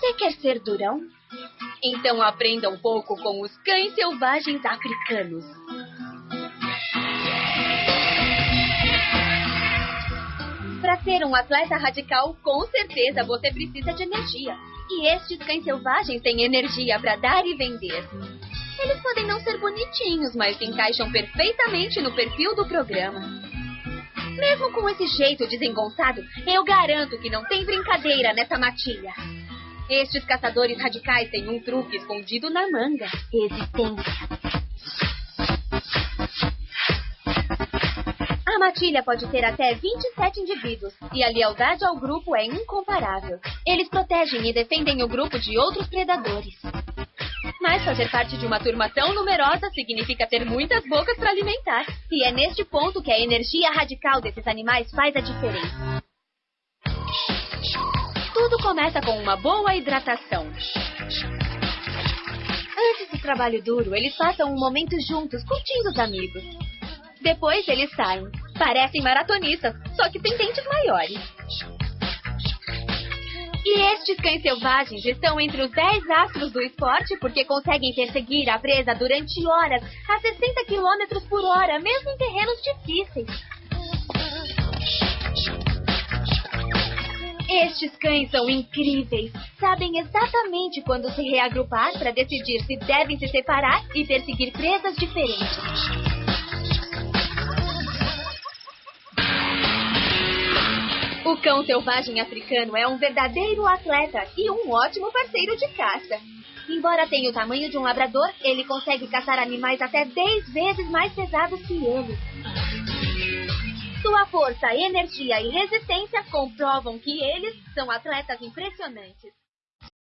Você quer ser durão? Então aprenda um pouco com os cães selvagens africanos. Para ser um atleta radical, com certeza você precisa de energia. E estes cães selvagens têm energia para dar e vender. Eles podem não ser bonitinhos, mas se encaixam perfeitamente no perfil do programa. Mesmo com esse jeito desengonçado, eu garanto que não tem brincadeira nessa matilha. Estes caçadores radicais têm um truque escondido na manga. Existência. A matilha pode ter até 27 indivíduos e a lealdade ao grupo é incomparável. Eles protegem e defendem o grupo de outros predadores. Mas fazer parte de uma turma tão numerosa significa ter muitas bocas para alimentar. E é neste ponto que a energia radical desses animais faz a diferença. Começa com uma boa hidratação. Antes do trabalho duro, eles passam um momento juntos, curtindo os amigos. Depois eles saem. Parecem maratonistas, só que têm dentes maiores. E estes cães selvagens estão entre os 10 astros do esporte porque conseguem perseguir a presa durante horas a 60 km por hora, mesmo em terrenos difíceis. Estes cães são incríveis. Sabem exatamente quando se reagrupar para decidir se devem se separar e perseguir presas diferentes. O cão selvagem africano é um verdadeiro atleta e um ótimo parceiro de caça. Embora tenha o tamanho de um labrador, ele consegue caçar animais até 10 vezes mais pesados que ele. Sua força, energia e resistência comprovam que eles são atletas impressionantes.